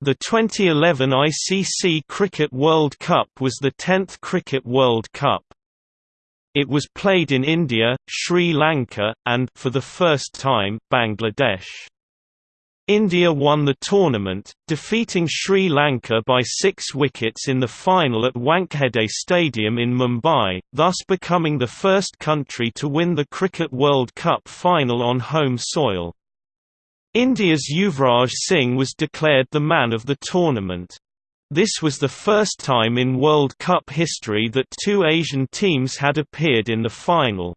The 2011 ICC Cricket World Cup was the 10th Cricket World Cup. It was played in India, Sri Lanka, and for the first time, Bangladesh. India won the tournament, defeating Sri Lanka by six wickets in the final at Wankhede Stadium in Mumbai, thus becoming the first country to win the Cricket World Cup final on home soil. India's Yuvraj Singh was declared the man of the tournament. This was the first time in World Cup history that two Asian teams had appeared in the final.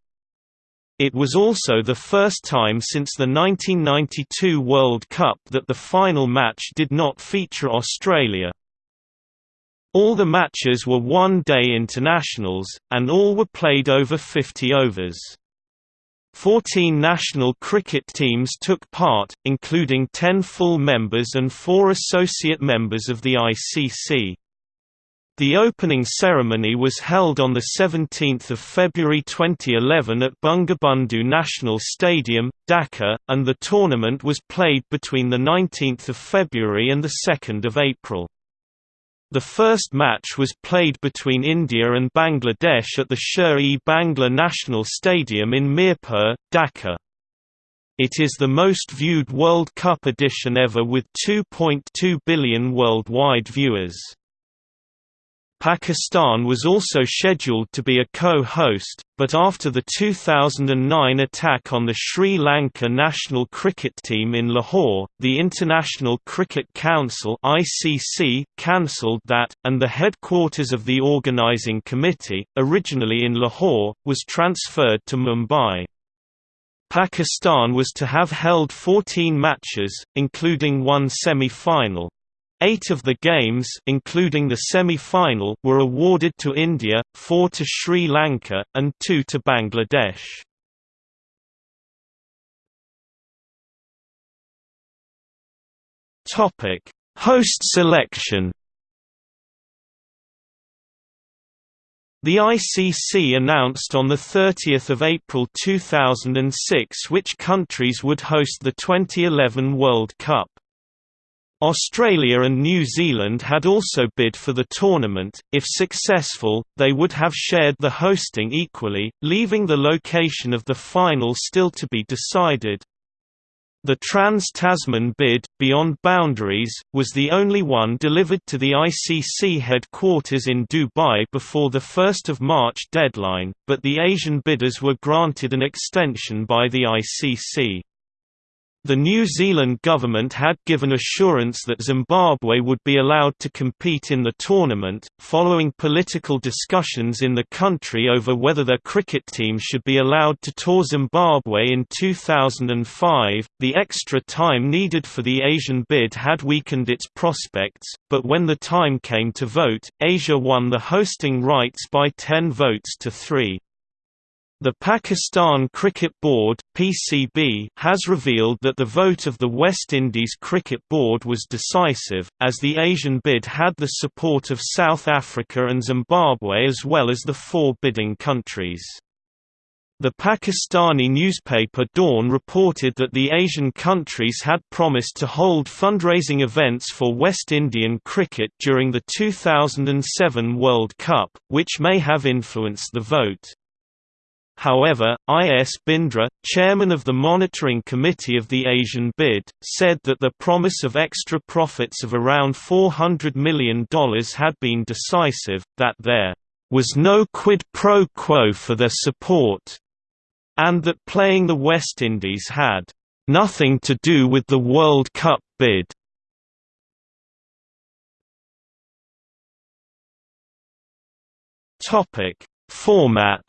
It was also the first time since the 1992 World Cup that the final match did not feature Australia. All the matches were one-day internationals, and all were played over 50 overs. Fourteen national cricket teams took part, including ten full members and four associate members of the ICC. The opening ceremony was held on 17 February 2011 at Bangabandhu National Stadium, Dhaka, and the tournament was played between 19 February and 2 April. The first match was played between India and Bangladesh at the Sher-e Bangla National Stadium in Mirpur, Dhaka. It is the most viewed World Cup edition ever with 2.2 billion worldwide viewers. Pakistan was also scheduled to be a co-host, but after the 2009 attack on the Sri Lanka national cricket team in Lahore, the International Cricket Council (ICC) cancelled that, and the headquarters of the organising committee, originally in Lahore, was transferred to Mumbai. Pakistan was to have held 14 matches, including one semi-final. Eight of the games including the semi-final were awarded to India, four to Sri Lanka, and two to Bangladesh. Host selection The ICC announced on 30 April 2006 which countries would host the 2011 World Cup. Australia and New Zealand had also bid for the tournament, if successful, they would have shared the hosting equally, leaving the location of the final still to be decided. The Trans-Tasman bid, Beyond Boundaries, was the only one delivered to the ICC headquarters in Dubai before the 1 March deadline, but the Asian bidders were granted an extension by the ICC. The New Zealand government had given assurance that Zimbabwe would be allowed to compete in the tournament, following political discussions in the country over whether their cricket team should be allowed to tour Zimbabwe in 2005. The extra time needed for the Asian bid had weakened its prospects, but when the time came to vote, Asia won the hosting rights by 10 votes to 3. The Pakistan Cricket Board (PCB) has revealed that the vote of the West Indies Cricket Board was decisive, as the Asian bid had the support of South Africa and Zimbabwe as well as the four bidding countries. The Pakistani newspaper Dawn reported that the Asian countries had promised to hold fundraising events for West Indian cricket during the 2007 World Cup, which may have influenced the vote. However, I. S. Bindra, chairman of the Monitoring Committee of the Asian bid, said that the promise of extra profits of around $400 million had been decisive, that there was no quid pro quo for their support, and that playing the West Indies had nothing to do with the World Cup bid. Topic: Format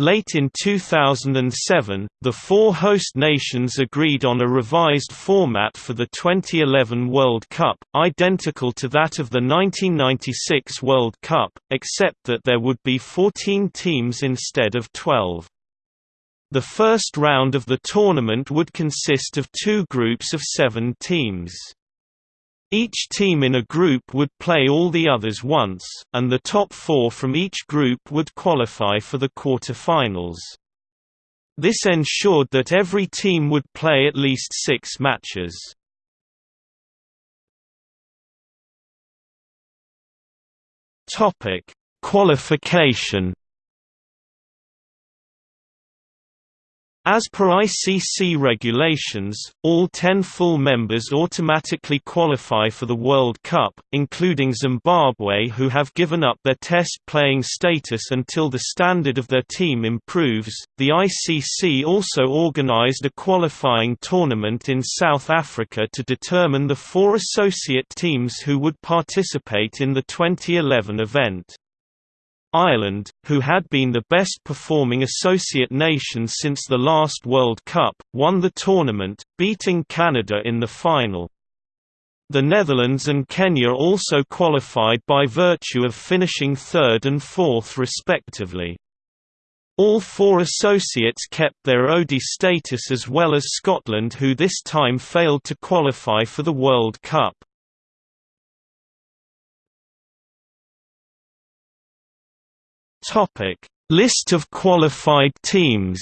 Late in 2007, the four host nations agreed on a revised format for the 2011 World Cup, identical to that of the 1996 World Cup, except that there would be 14 teams instead of 12. The first round of the tournament would consist of two groups of seven teams. Each team in a group would play all the others once, and the top four from each group would qualify for the quarter-finals. This ensured that every team would play at least six matches. Qualification As per ICC regulations, all ten full members automatically qualify for the World Cup, including Zimbabwe who have given up their test playing status until the standard of their team improves. The ICC also organized a qualifying tournament in South Africa to determine the four associate teams who would participate in the 2011 event. Ireland, who had been the best performing associate nation since the last World Cup, won the tournament, beating Canada in the final. The Netherlands and Kenya also qualified by virtue of finishing third and fourth respectively. All four associates kept their ODI status as well as Scotland who this time failed to qualify for the World Cup. Topic: List of qualified teams.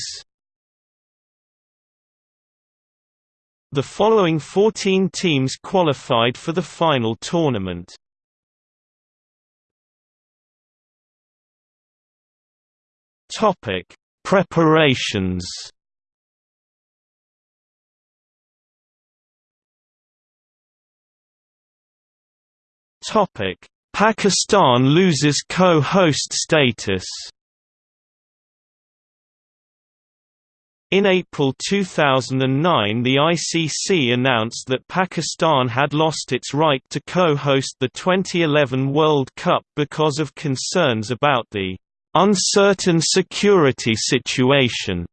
The following 14 teams qualified for the final tournament. Topic: Preparations. Topic: Pakistan loses co-host status In April 2009 the ICC announced that Pakistan had lost its right to co-host the 2011 World Cup because of concerns about the "...uncertain security situation."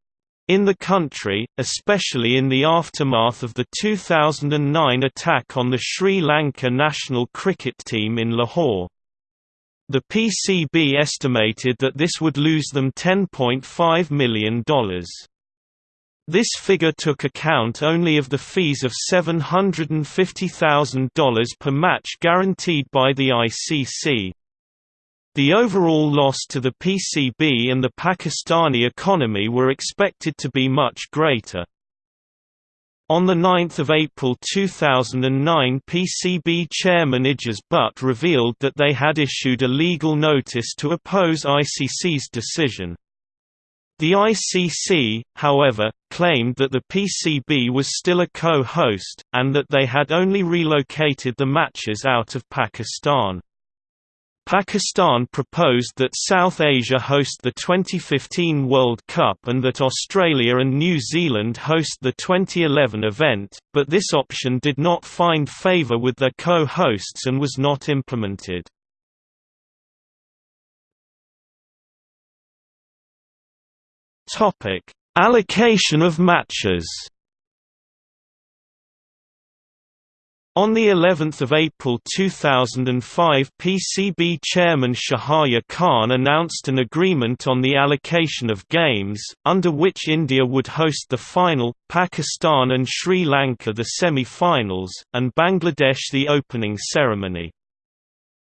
In the country, especially in the aftermath of the 2009 attack on the Sri Lanka national cricket team in Lahore. The PCB estimated that this would lose them $10.5 million. This figure took account only of the fees of $750,000 per match guaranteed by the ICC. The overall loss to the PCB and the Pakistani economy were expected to be much greater. On 9 April 2009 PCB chairman Ijaz Butt revealed that they had issued a legal notice to oppose ICC's decision. The ICC, however, claimed that the PCB was still a co-host, and that they had only relocated the matches out of Pakistan. Pakistan proposed that South Asia host the 2015 World Cup and that Australia and New Zealand host the 2011 event, but this option did not find favour with their co-hosts and was not implemented. Allocation of matches On the 11th of April 2005 PCB chairman Shahryar Khan announced an agreement on the allocation of games, under which India would host the final, Pakistan and Sri Lanka the semi-finals, and Bangladesh the opening ceremony.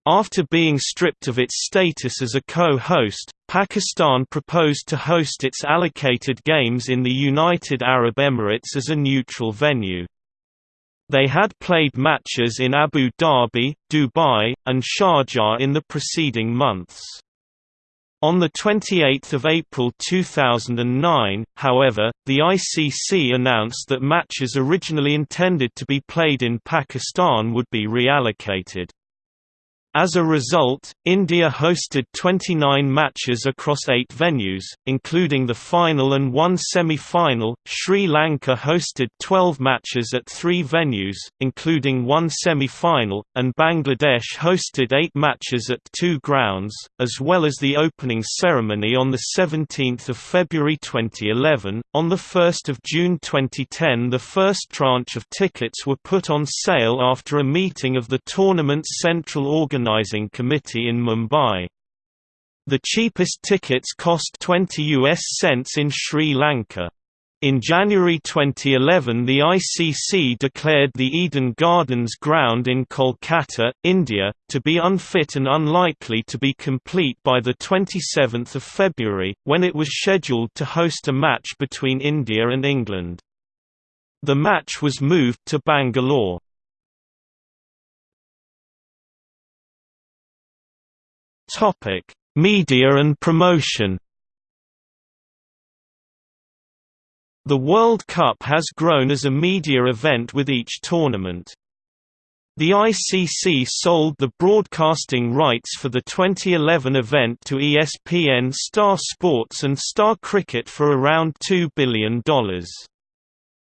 After being stripped of its status as a co-host, Pakistan proposed to host its allocated games in the United Arab Emirates as a neutral venue. They had played matches in Abu Dhabi, Dubai, and Sharjah in the preceding months. On 28 April 2009, however, the ICC announced that matches originally intended to be played in Pakistan would be reallocated. As a result, India hosted 29 matches across eight venues, including the final and one semi-final. Sri Lanka hosted 12 matches at three venues, including one semi-final, and Bangladesh hosted eight matches at two grounds, as well as the opening ceremony on 17 February 2011. On 1 June 2010 the first tranche of tickets were put on sale after a meeting of the tournament's central organization Organizing Committee in Mumbai. The cheapest tickets cost 20 US cents in Sri Lanka. In January 2011 the ICC declared the Eden Gardens ground in Kolkata, India, to be unfit and unlikely to be complete by 27 February, when it was scheduled to host a match between India and England. The match was moved to Bangalore. Media and promotion The World Cup has grown as a media event with each tournament. The ICC sold the broadcasting rights for the 2011 event to ESPN Star Sports and Star Cricket for around $2 billion.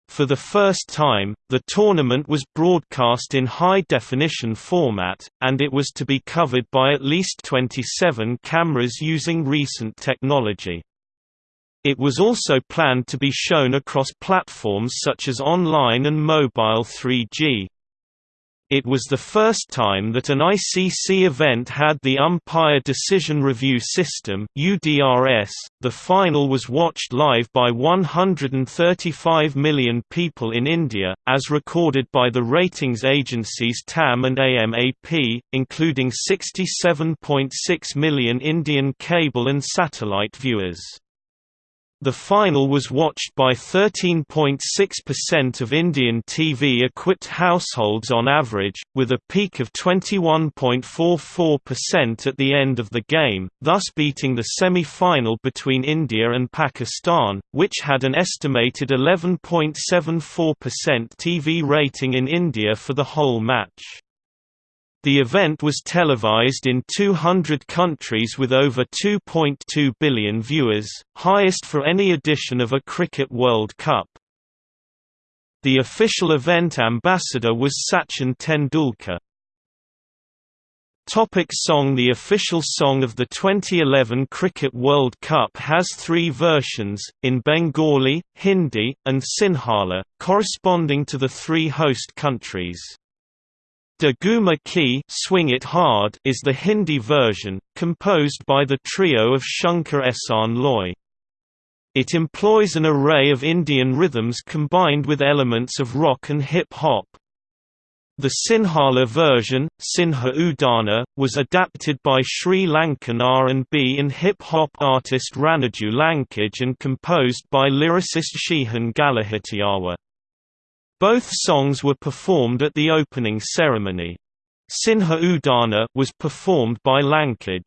For the first time, the tournament was broadcast in high-definition format, and it was to be covered by at least 27 cameras using recent technology. It was also planned to be shown across platforms such as online and mobile 3G. It was the first time that an ICC event had the Umpire Decision Review System (UDRS). The final was watched live by 135 million people in India, as recorded by the ratings agencies TAM and AMAP, including 67.6 million Indian cable and satellite viewers. The final was watched by 13.6% of Indian TV-equipped households on average, with a peak of 21.44% at the end of the game, thus beating the semi-final between India and Pakistan, which had an estimated 11.74% TV rating in India for the whole match. The event was televised in 200 countries with over 2.2 billion viewers, highest for any edition of a Cricket World Cup. The official event ambassador was Sachin Tendulkar. Topic song The official song of the 2011 Cricket World Cup has three versions, in Bengali, Hindi, and Sinhala, corresponding to the three host countries. De Ghuma Ke Swing It Hard is the Hindi version, composed by the trio of Shankar Ehsaan Loy. It employs an array of Indian rhythms combined with elements of rock and hip-hop. The Sinhala version, Sinha Udana, was adapted by Sri Lankan R&B and hip-hop artist Ranidu Lankage and composed by lyricist Shehan Galahitiyawa. Both songs were performed at the opening ceremony. Sinha Udana was performed by Lankaj.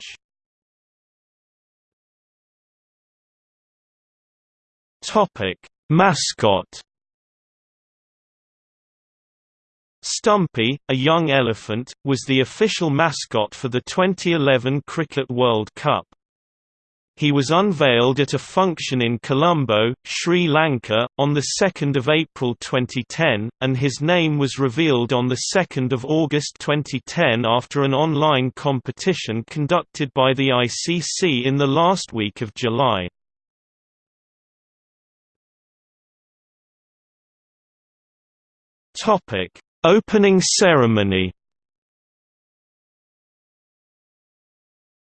Topic: Mascot. Stumpy, a young elephant, was the official mascot for the 2011 Cricket World Cup. He was unveiled at a function in Colombo, Sri Lanka, on 2 April 2010, and his name was revealed on 2 August 2010 after an online competition conducted by the ICC in the last week of July. Opening ceremony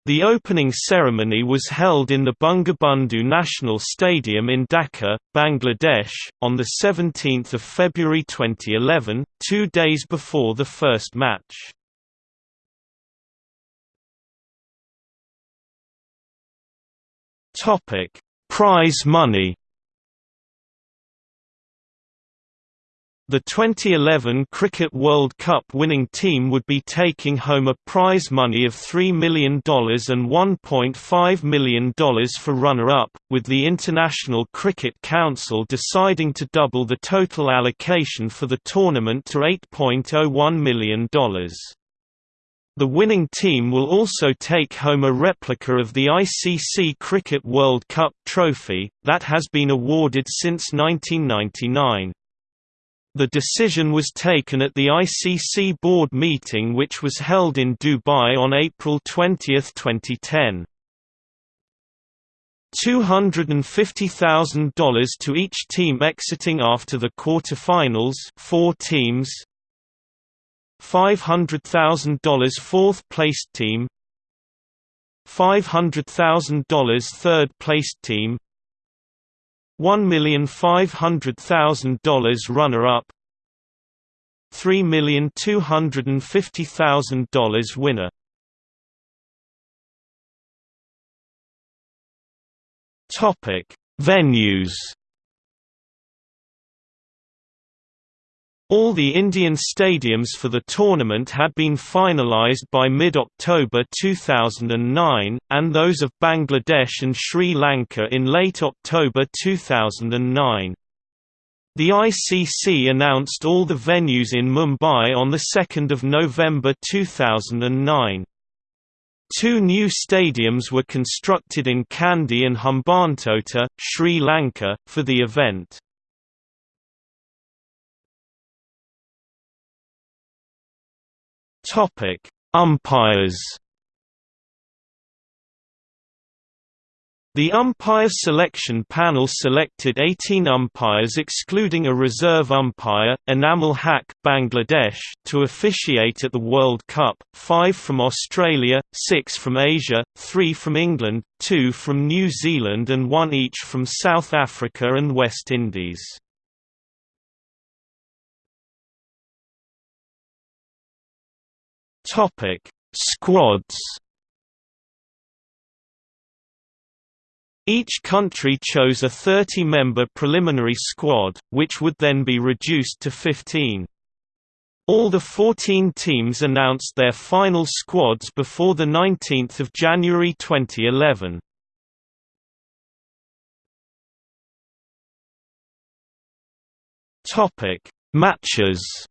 The opening ceremony was held in the Bangabandhu National Stadium in Dhaka, Bangladesh, on 17 February 2011, two days before the first match. Prize money The 2011 Cricket World Cup winning team would be taking home a prize money of $3 million and $1.5 million for runner-up, with the International Cricket Council deciding to double the total allocation for the tournament to $8.01 million. The winning team will also take home a replica of the ICC Cricket World Cup trophy, that has been awarded since 1999. The decision was taken at the ICC board meeting which was held in Dubai on April 20, 2010. $250,000 to each team exiting after the quarter-finals four teams. $500,000 fourth-placed team. $500,000 third-placed team $1,500,000 runner-up $3,250,000 winner Venues. All the Indian stadiums for the tournament had been finalised by mid-October 2009, and those of Bangladesh and Sri Lanka in late October 2009. The ICC announced all the venues in Mumbai on 2 November 2009. Two new stadiums were constructed in Kandy and Hambantota, Sri Lanka, for the event. Umpires The umpire selection panel selected 18 umpires excluding a reserve umpire, Enamul Haque Bangladesh, to officiate at the World Cup, 5 from Australia, 6 from Asia, 3 from England, 2 from New Zealand and 1 each from South Africa and West Indies. Squads Each country chose a 30-member preliminary squad, which would then be reduced to 15. All the 14 teams announced their final squads before 19 January 2011. Matches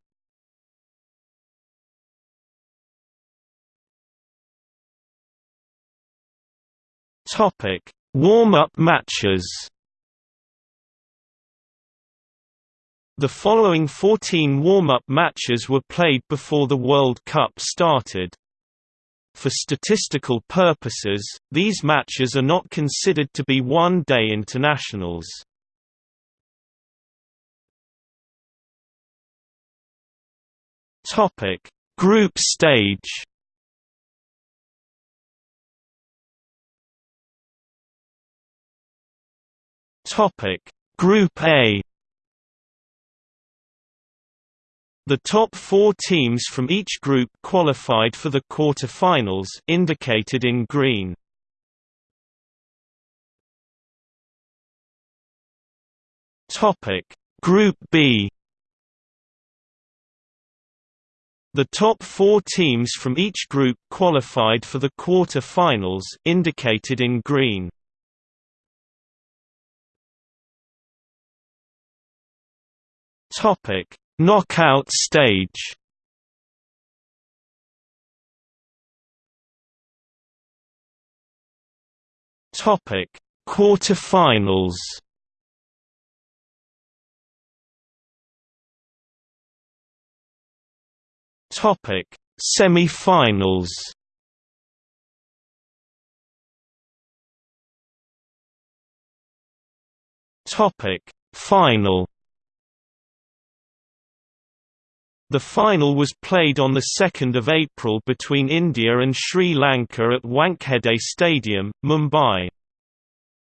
Topic Warm-up matches The following 14 warm-up matches were played before the World Cup started. For statistical purposes, these matches are not considered to be one-day internationals. Group stage Topic: Group A. The top four teams from each group qualified for the quarter-finals indicated in green. Topic: Group B. The top four teams from each group qualified for the quarter-finals indicated in green. Topic: Knockout stage. Topic: Quarterfinals. Topic: Semi-finals. Topic: Final. The final was played on 2 April between India and Sri Lanka at Wankhede Stadium, Mumbai.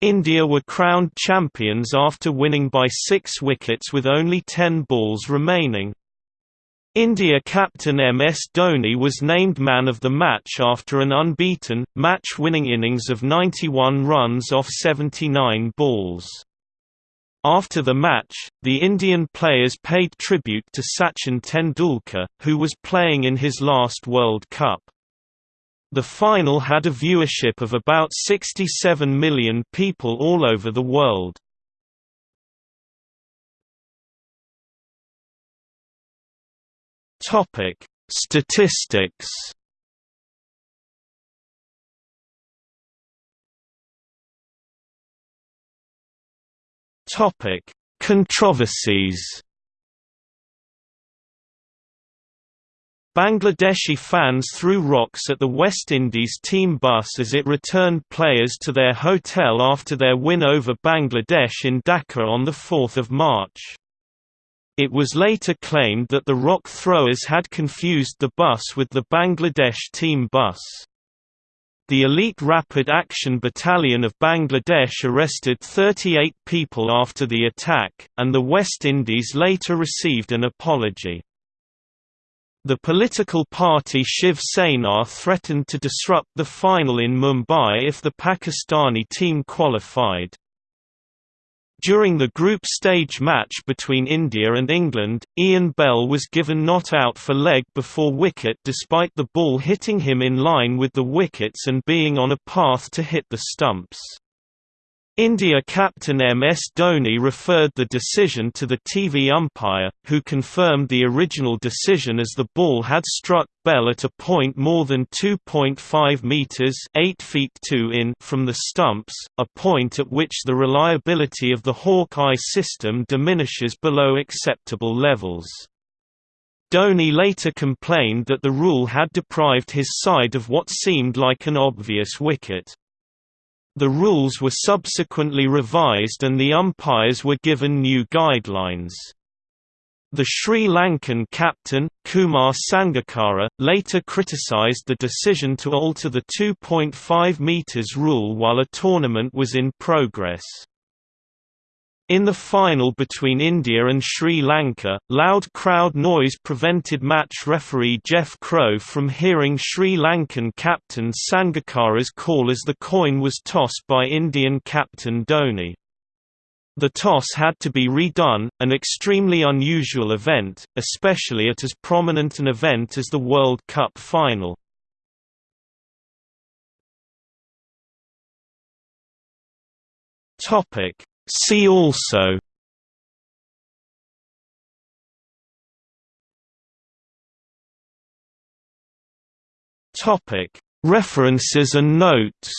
India were crowned champions after winning by six wickets with only ten balls remaining. India captain MS Dhoni was named man of the match after an unbeaten, match-winning innings of 91 runs off 79 balls. After the match, the Indian players paid tribute to Sachin Tendulkar, who was playing in his last World Cup. The final had a viewership of about 67 million people all over the world. Statistics Topic: Controversies. Bangladeshi fans threw rocks at the West Indies team bus as it returned players to their hotel after their win over Bangladesh in Dhaka on 4 March. It was later claimed that the rock throwers had confused the bus with the Bangladesh team bus. The elite Rapid Action Battalion of Bangladesh arrested 38 people after the attack, and the West Indies later received an apology. The political party Shiv Sena threatened to disrupt the final in Mumbai if the Pakistani team qualified. During the group stage match between India and England, Ian Bell was given not out for leg before wicket despite the ball hitting him in line with the wickets and being on a path to hit the stumps. India captain M.S. Dhoni referred the decision to the TV umpire, who confirmed the original decision as the ball had struck Bell at a point more than 2.5 metres 8 feet 2 in from the stumps, a point at which the reliability of the Hawkeye system diminishes below acceptable levels. Dhoni later complained that the rule had deprived his side of what seemed like an obvious wicket. The rules were subsequently revised and the umpires were given new guidelines. The Sri Lankan captain, Kumar Sangakkara, later criticised the decision to alter the 2.5 metres rule while a tournament was in progress. In the final between India and Sri Lanka, loud crowd noise prevented match referee Jeff Crowe from hearing Sri Lankan captain Sangakkara's call as the coin was tossed by Indian captain Dhoni. The toss had to be redone, an extremely unusual event, especially at as prominent an event as the World Cup final. Topic See also. Topic. References and notes